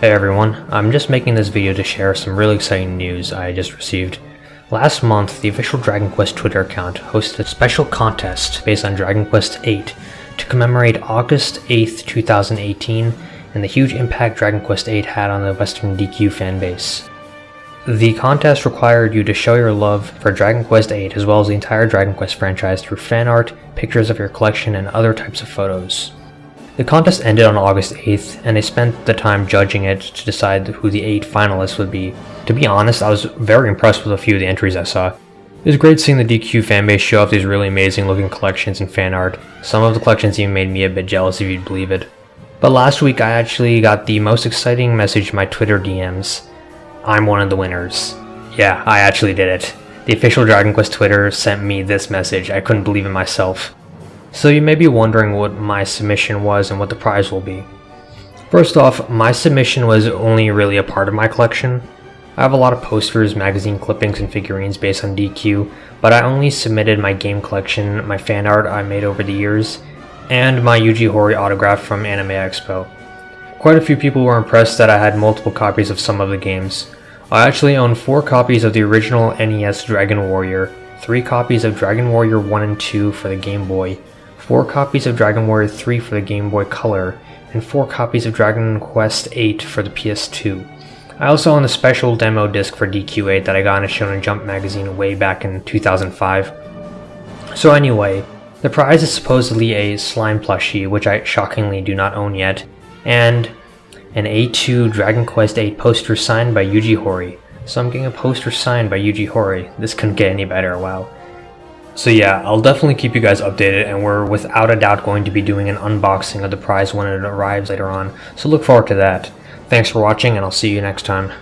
Hey everyone, I'm just making this video to share some really exciting news I just received. Last month, the official Dragon Quest Twitter account hosted a special contest based on Dragon Quest VIII to commemorate August 8th, 2018 and the huge impact Dragon Quest VIII had on the Western DQ fanbase. The contest required you to show your love for Dragon Quest VIII as well as the entire Dragon Quest franchise through fan art, pictures of your collection, and other types of photos. The contest ended on August 8th, and they spent the time judging it to decide who the 8 finalists would be. To be honest, I was very impressed with a few of the entries I saw. It was great seeing the DQ fanbase show off these really amazing looking collections and fan art. Some of the collections even made me a bit jealous if you'd believe it. But last week I actually got the most exciting message in my Twitter DMs. I'm one of the winners. Yeah, I actually did it. The official Dragon Quest Twitter sent me this message. I couldn't believe it myself. So you may be wondering what my submission was and what the prize will be. First off, my submission was only really a part of my collection. I have a lot of posters, magazine clippings, and figurines based on DQ, but I only submitted my game collection, my fan art I made over the years, and my Yuji Horii autograph from Anime Expo. Quite a few people were impressed that I had multiple copies of some of the games. I actually own 4 copies of the original NES Dragon Warrior, 3 copies of Dragon Warrior 1 and 2 for the Game Boy, 4 copies of Dragon Warrior 3 for the Game Boy Color, and 4 copies of Dragon Quest 8 for the PS2. I also own a special demo disc for DQ8 that I got in a Shonen Jump magazine way back in 2005. So anyway, the prize is supposedly a slime plushie, which I shockingly do not own yet, and an A2 Dragon Quest VIII poster signed by Yuji Horii. So I'm getting a poster signed by Yuji Horii. This couldn't get any better, wow. So yeah, I'll definitely keep you guys updated and we're without a doubt going to be doing an unboxing of the prize when it arrives later on, so look forward to that. Thanks for watching and I'll see you next time.